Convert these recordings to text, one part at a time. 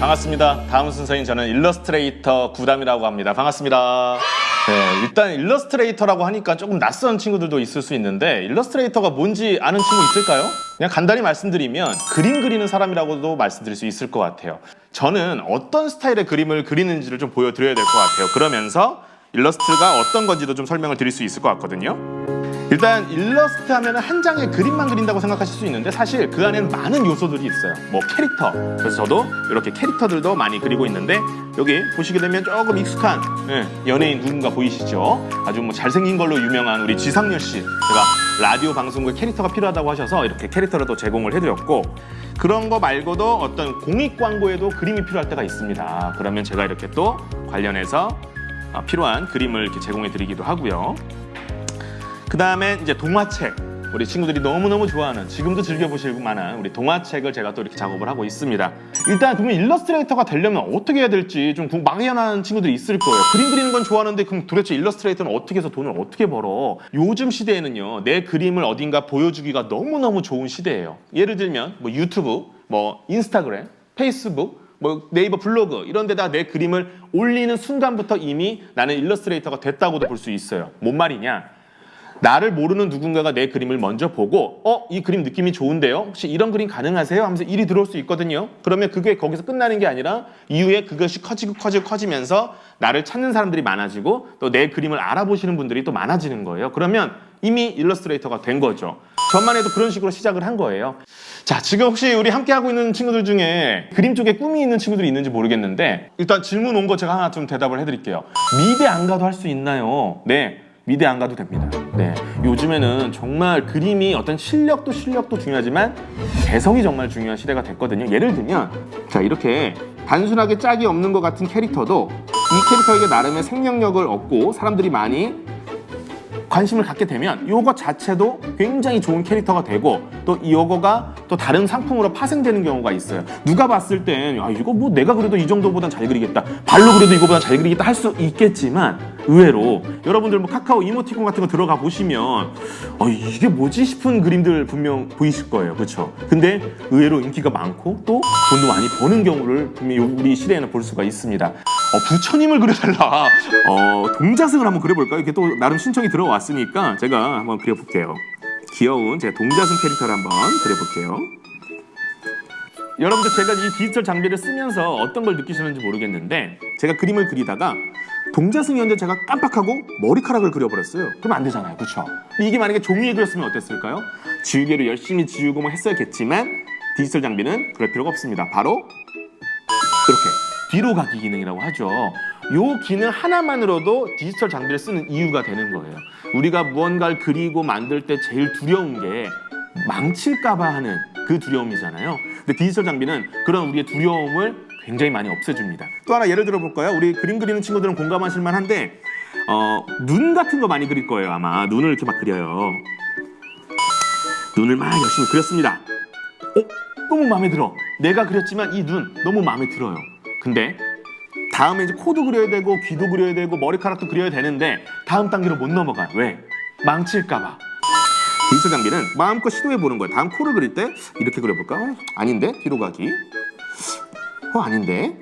반갑습니다. 다음 순서인 저는 일러스트레이터 구담이라고 합니다. 반갑습니다. 네, 일단 일러스트레이터라고 하니까 조금 낯선 친구들도 있을 수 있는데 일러스트레이터가 뭔지 아는 친구 있을까요? 그냥 간단히 말씀드리면 그림 그리는 사람이라고도 말씀드릴 수 있을 것 같아요. 저는 어떤 스타일의 그림을 그리는지를 좀 보여드려야 될 것 같아요. 그러면서 일러스트가 어떤 건지도 좀 설명을 드릴 수 있을 것 같거든요. 일단 일러스트 하면 한 장의 그림만 그린다고 생각하실 수 있는데 사실 그 안에는 많은 요소들이 있어요. 뭐 캐릭터. 그래서 저도 이렇게 캐릭터들도 많이 그리고 있는데 여기 보시게 되면 조금 익숙한 예, 연예인 누군가 보이시죠? 아주 뭐 잘생긴 걸로 유명한 우리 지상렬 씨. 제가 라디오 방송국에 캐릭터가 필요하다고 하셔서 이렇게 캐릭터를 또 제공을 해드렸고 그런 거 말고도 어떤 공익 광고에도 그림이 필요할 때가 있습니다. 그러면 제가 이렇게 또 관련해서 어, 필요한 그림을 이렇게 제공해 드리기도 하고요 그 다음에 이제 동화책. 우리 친구들이 너무너무 좋아하는 지금도 즐겨보실 만한 우리 동화책을 제가 또 이렇게 작업을 하고 있습니다. 일단 그러면 일러스트레이터가 되려면 어떻게 해야 될지 좀 막연한 친구들이 있을 거예요. 그림 그리는 건 좋아하는데 그럼 도대체 일러스트레이터는 어떻게 해서 돈을 어떻게 벌어? 요즘 시대에는요 내 그림을 어딘가 보여주기가 너무너무 좋은 시대예요. 예를 들면 뭐 유튜브 뭐 인스타그램 페이스북 뭐 네이버 블로그 이런 데다 내 그림을 올리는 순간부터 이미 나는 일러스트레이터가 됐다고도 볼 수 있어요. 뭔 말이냐 나를 모르는 누군가가 내 그림을 먼저 보고 어? 이 그림 느낌이 좋은데요? 혹시 이런 그림 가능하세요? 하면서 일이 들어올 수 있거든요. 그러면 그게 거기서 끝나는 게 아니라 이후에 그것이 커지고 커지고 커지면서 나를 찾는 사람들이 많아지고 또 내 그림을 알아보시는 분들이 또 많아지는 거예요. 그러면 이미 일러스트레이터가 된 거죠. 저만 해도 그런 식으로 시작을 한 거예요. 자, 지금 혹시 우리 함께하고 있는 친구들 중에 그림 쪽에 꿈이 있는 친구들이 있는지 모르겠는데 일단 질문 온 거 제가 하나 좀 대답을 해드릴게요. 미대 안 가도 할 수 있나요? 네. 미대 안 가도 됩니다. 네, 요즘에는 정말 그림이 어떤 실력도 실력도 중요하지만 개성이 정말 중요한 시대가 됐거든요. 예를 들면 자 이렇게 단순하게 짝이 없는 것 같은 캐릭터도 이 캐릭터에게 나름의 생명력을 얻고 사람들이 많이 관심을 갖게 되면 요거 자체도 굉장히 좋은 캐릭터가 되고 또 요거가 또 다른 상품으로 파생되는 경우가 있어요 누가 봤을 땐 아, 이거 뭐 내가 그래도 이 정도보단 잘 그리겠다 발로 그래도 이거보다 잘 그리겠다 할 수 있겠지만 의외로 여러분들 뭐 카카오 이모티콘 같은 거 들어가 보시면 어, 이게 뭐지 싶은 그림들 분명 보이실 거예요. 그렇죠 근데 의외로 인기가 많고 또 돈도 많이 버는 경우를 분명히 우리 시대에는 볼 수가 있습니다. 어, 부처님을 그려달라. 어, 동자승을 한번 그려볼까요? 이렇게 또 나름 신청이 들어왔으니까 제가 한번 그려볼게요. 귀여운 제 동자승 캐릭터를 한번 그려볼게요 여러분들 제가 이 디지털 장비를 쓰면서 어떤 걸 느끼시는지 모르겠는데 제가 그림을 그리다가 동자승이었는데 제가 깜빡하고 머리카락을 그려버렸어요. 그럼 안 되잖아요. 그렇죠 이게 만약에 종이에 그렸으면 어땠을까요? 지우개로 열심히 지우고 뭐 했어야겠지만 디지털 장비는 그럴 필요가 없습니다. 바로 이렇게 뒤로 가기 기능이라고 하죠. 이 기능 하나만으로도 디지털 장비를 쓰는 이유가 되는 거예요. 우리가 무언가를 그리고 만들 때 제일 두려운 게 망칠까 봐 하는 그 두려움이잖아요. 근데 디지털 장비는 그런 우리의 두려움을 굉장히 많이 없애줍니다. 또 하나 예를 들어 볼까요? 우리 그림 그리는 친구들은 공감하실 만한데 어, 눈 같은 거 많이 그릴 거예요 아마. 눈을 이렇게 막 그려요. 눈을 막 열심히 그렸습니다. 어? 너무 마음에 들어. 내가 그렸지만 이 눈 너무 마음에 들어요. 근데 다음에 이제 코도 그려야 되고 귀도 그려야 되고 머리카락도 그려야 되는데 다음 단계로 못 넘어가요. 왜? 망칠까 봐 디지털 장비는 마음껏 시도해 보는 거예요 다음 코를 그릴 때 이렇게 그려볼까? 어, 아닌데? 뒤로 가기 어 아닌데?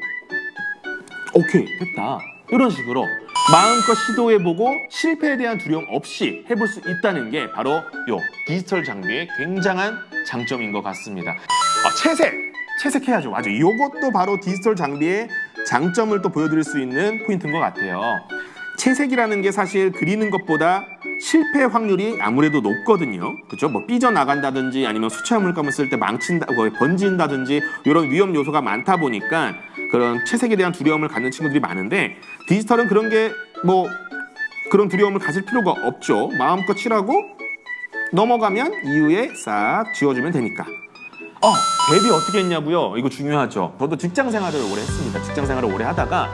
오케이 됐다 이런 식으로 마음껏 시도해보고 실패에 대한 두려움 없이 해볼 수 있다는 게 바로 요 디지털 장비의 굉장한 장점인 것 같습니다 아, 채색! 채색해야죠 맞아 이것도 바로 디지털 장비의 장점을 또 보여드릴 수 있는 포인트인 것 같아요 채색이라는 게 사실 그리는 것보다 실패 확률이 아무래도 높거든요 그렇죠? 뭐 삐져나간다든지 아니면 수채화 물감을 쓸 때 망친다, 뭐 번진다든지 이런 위험 요소가 많다 보니까 그런 채색에 대한 두려움을 갖는 친구들이 많은데 디지털은 그런 게 뭐 그런 두려움을 가질 필요가 없죠 마음껏 칠하고 넘어가면 이후에 싹 지워주면 되니까 어, 데뷔 어떻게 했냐고요? 이거 중요하죠. 저도 직장 생활을 오래 했습니다. 직장 생활을 오래 하다가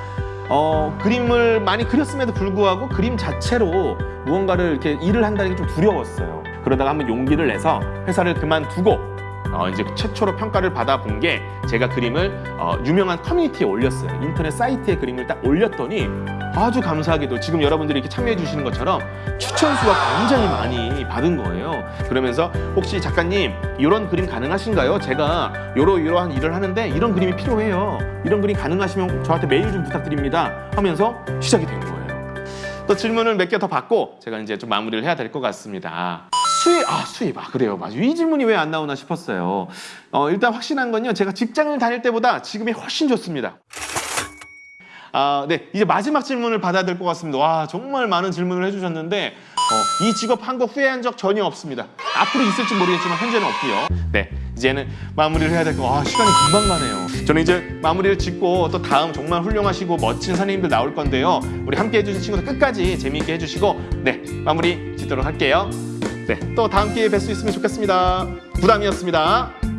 어, 그림을 많이 그렸음에도 불구하고 그림 자체로 무언가를 이렇게 일을 한다는 게 좀 두려웠어요. 그러다가 한번 용기를 내서 회사를 그만두고 어, 이제 최초로 평가를 받아본 게 제가 그림을 어, 유명한 커뮤니티에 올렸어요. 인터넷 사이트에 그림을 딱 올렸더니 아주 감사하게도 지금 여러분들이 이렇게 참여해 주시는 것처럼 추천 수가 굉장히 많이 받은 거예요. 그러면서 혹시 작가님 이런 그림 가능하신가요? 제가 요러 이러한 일을 하는데 이런 그림이 필요해요. 이런 그림 가능하시면 저한테 메일 좀 부탁드립니다. 하면서 시작이 된 거예요. 또 질문을 몇 개 더 받고 제가 이제 좀 마무리를 해야 될 것 같습니다. 수입, 아 수입, 아 그래요, 맞아. 이 질문이 왜 안 나오나 싶었어요. 어, 일단 확신한 건요, 제가 직장을 다닐 때보다 지금이 훨씬 좋습니다. 아, 네, 이제 마지막 질문을 받아야 될 것 같습니다. 와, 정말 많은 질문을 해주셨는데 어, 이 직업 한 거 후회한 적 전혀 없습니다. 앞으로 있을지 모르겠지만 현재는 없고요. 네, 이제는 마무리를 해야 될 거. 아, 시간이 금방 가네요. 저는 이제 마무리를 짓고 또 다음 정말 훌륭하시고 멋진 선생님들 나올 건데요. 우리 함께 해주신 친구들 끝까지 재미있게 해주시고 네, 마무리 짓도록 할게요. 네, 또 다음 기회에 뵐 수 있으면 좋겠습니다. 부담이었습니다.